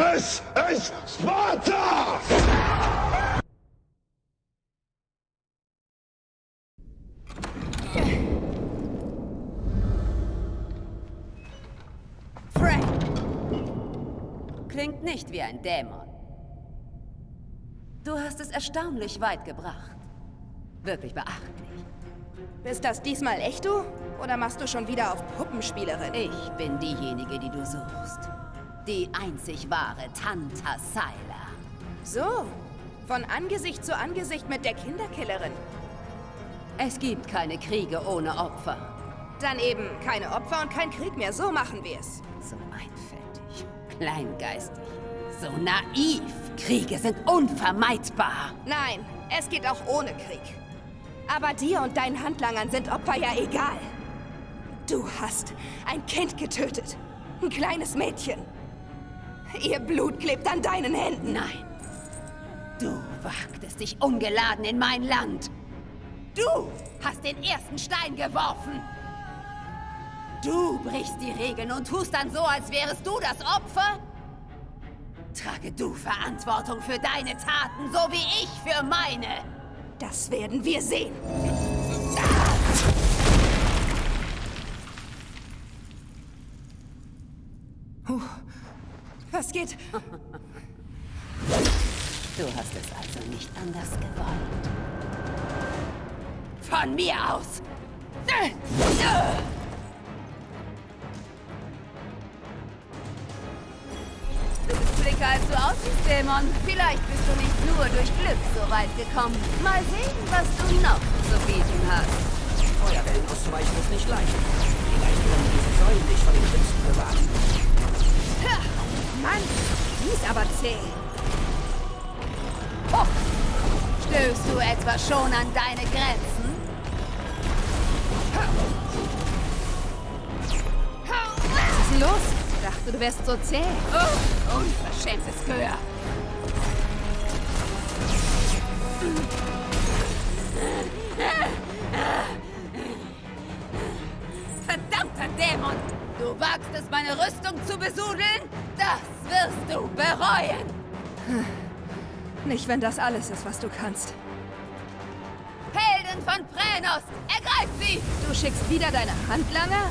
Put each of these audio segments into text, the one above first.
This is Sparta! Frank! Klingt nicht wie ein Dämon. Du hast es erstaunlich weit gebracht. Wirklich beachtlich. Bist das diesmal echt du? Oder machst du schon wieder auf Puppenspielerin? Ich bin diejenige, die du suchst. Die einzig wahre Tanta Syla. So, von Angesicht zu Angesicht mit der Kinderkillerin. Es gibt keine Kriege ohne Opfer. Dann eben keine Opfer und kein Krieg mehr. So machen wir es. So einfältig, kleingeistig, so naiv. Kriege sind unvermeidbar. Nein, es geht auch ohne Krieg. Aber dir und deinen Handlangern sind Opfer ja egal. Du hast ein Kind getötet. Ein kleines Mädchen. Ihr Blut klebt an deinen Händen. Nein. Du wagtest dich ungeladen in mein Land. Du hast den ersten Stein geworfen. Du brichst die Regeln und tust dann so, als wärest du das Opfer? Trage du Verantwortung für deine Taten, so wie ich für meine. Das werden wir sehen. Puh. Was geht? Du hast es also nicht anders gewollt. Von mir aus! Du bist flinker, als du aussiehst, Dämon. Vielleicht bist du nicht nur durch Glück so weit gekommen. Mal sehen, was du noch zu bieten hast. Feuerwellen auszuweichen ist nicht leicht. Vielleicht können diese Säulen dich von den Schützen bewahren. Mann, die ist aber zäh. Oh. Stößt du etwa schon an deine Grenzen? Was ist los? Ich dachte, du wärst so zäh. Oh, unverschämtes Gehör. Verdammter Dämon! Du wagst es, meine Rüstung zu besudeln? Das wirst du bereuen! Nicht, wenn das alles ist, was du kannst. Helden von Pränos! Ergreif sie! Du schickst wieder deine Handlanger?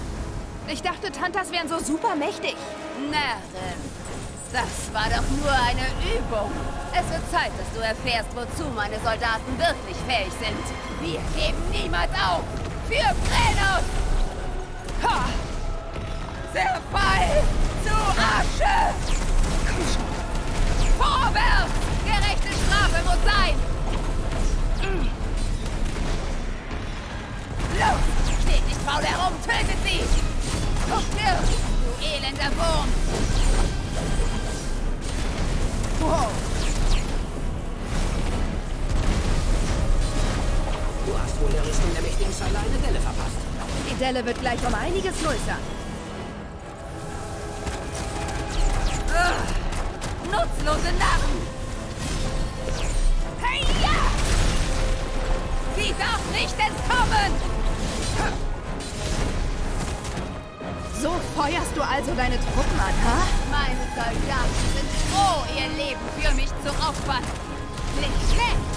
Ich dachte, Tantas wären so super mächtig. Närrin! Das war doch nur eine Übung. Es wird Zeit, dass du erfährst, wozu meine Soldaten wirklich fähig sind. Wir geben niemals auf! Für Pränos! Ha! Zerfall zu Asche! Komm schon. Vorwärts! Gerechte Strafe muss sein! Los! Steht nicht faul herum! Tötet sie! Stirb, du elender Wurm! Wow. Du hast wohl der Rüstung der mächtigen Syla eine Delle verpasst. Die Delle wird gleich um einiges größer. Nutzlose Narren! Hey, ja! Sie darf nicht entkommen! So feuerst du also deine Truppen an, ha? Meine Soldaten sind froh, ihr Leben für mich zu opfern. Nicht schlecht!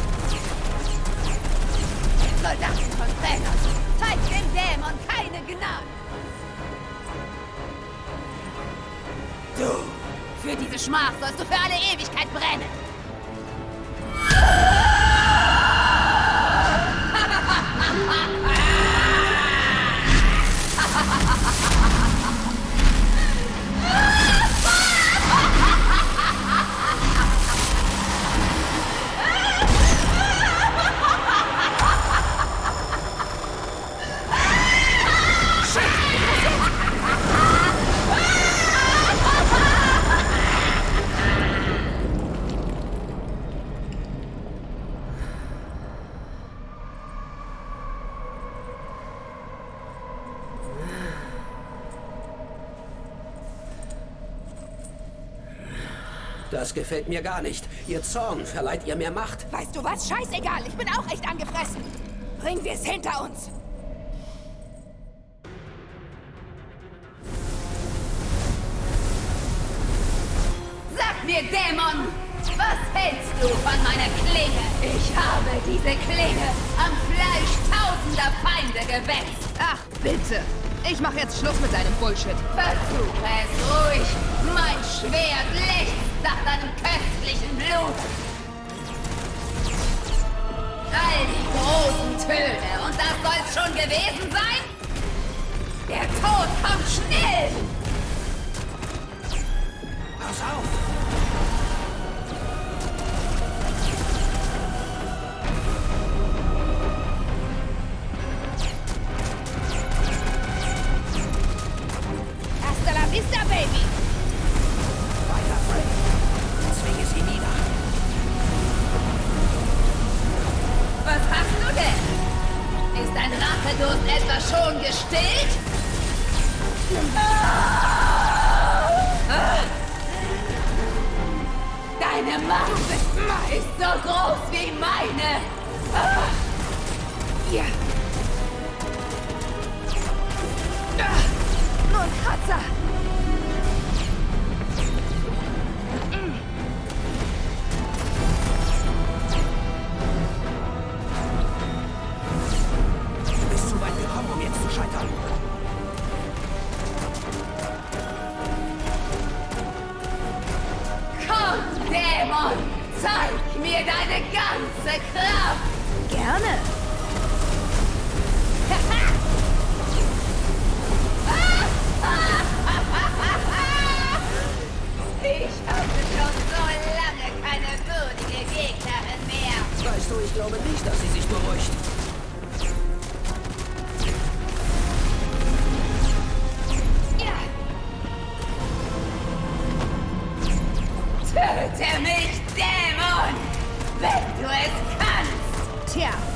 Soldaten von Thränos, zeigt dem Dämon keine Gnade! Diese Schmach sollst du für alle Ewigkeit brennen! Das gefällt mir gar nicht. Ihr Zorn verleiht ihr mehr Macht. Weißt du was? Scheißegal, ich bin auch echt angefressen. Bringen wir es hinter uns. Sag mir, Dämon! Was hältst du von meiner Klinge? Ich habe diese Klinge am Fleisch tausender Feinde gewetzt. Ach, bitte. Ich mach jetzt Schluss mit deinem Bullshit. Versuche es ruhig. Mein Schwert lechzt nach deinem köstlichen Blut. All die großen Töne. Und das soll's schon gewesen sein? Der Tod kommt schnell! Pass auf! Deine Macht ist so groß wie meine. Hier. Ah, Nur Dämon, zeig mir deine ganze Kraft. Gerne. Ich hatte schon so lange keine würdige Gegnerin mehr. Weißt du, ich glaube nicht, dass sie sich beruhigt.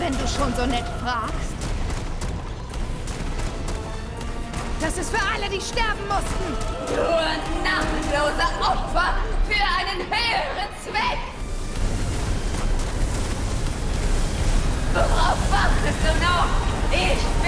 Wenn du schon so nett fragst. Das ist für alle, die sterben mussten. Nur namenlose Opfer für einen höheren Zweck. Worauf wartest du noch? Ich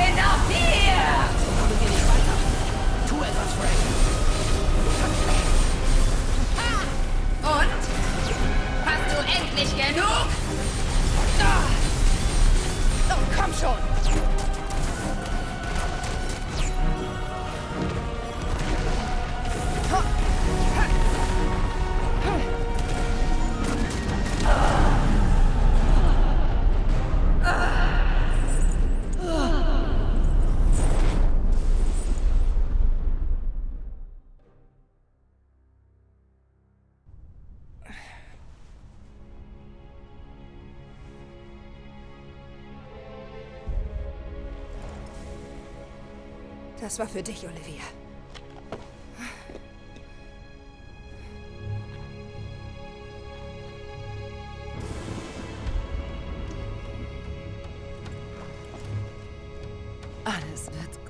Das war für dich, Olivia. Alles wird